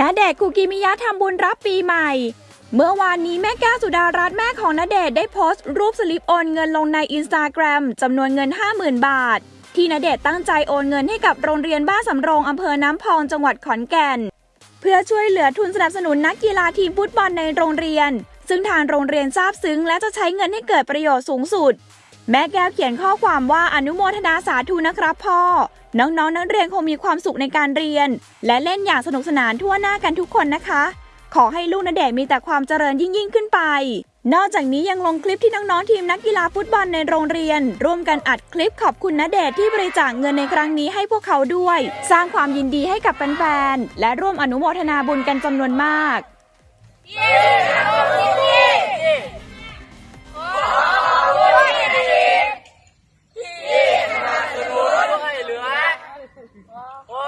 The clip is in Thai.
ณเดชคุกิมิยะทำบุญรับปีใหม่ เมื่อวานนี้แม่แก้วสุดารัตน์แม่ของณเดชได้โพสต์รูปสลิปโอนเงินลงในอินสตาแกรมจำนวนเงิน 50,000 บาท ที่ณเดชตั้งใจโอนเงินให้กับโรงเรียนบ้านสำโรงอำเภอน้ำพองจังหวัดขอนแก่น เพื่อช่วยเหลือทุนสนับสนุนนักกีฬาทีมฟุตบอลในโรงเรียน ซึ่งทางโรงเรียนทราบซึ้งและจะใช้เงินให้เกิดประโยชน์สูงสุด แม่แก้วเขียนข้อความว่าอนุโมทนาสาธุนะครับพ่อ น้องๆนักเรียนคงมีความสุขในการเรียน และเล่นอย่างสนุกสนานทั่วหน้ากันทุกคนนะคะ ขอให้ลูกณเดชมีแต่ความเจริญยิ่งยิ่งขึ้นไป นอกจากนี้ยังลงคลิปที่น้องๆทีมนักกีฬาฟุตบอลในโรงเรียน ร่วมกันอัดคลิปขอบคุณณเดชที่บริจาคเงินในครั้งนี้ให้พวกเขาด้วย สร้างความยินดีให้กับแฟนๆและร่วมอนุโมทนาบุญกันจำนวนมากเย้ Wow.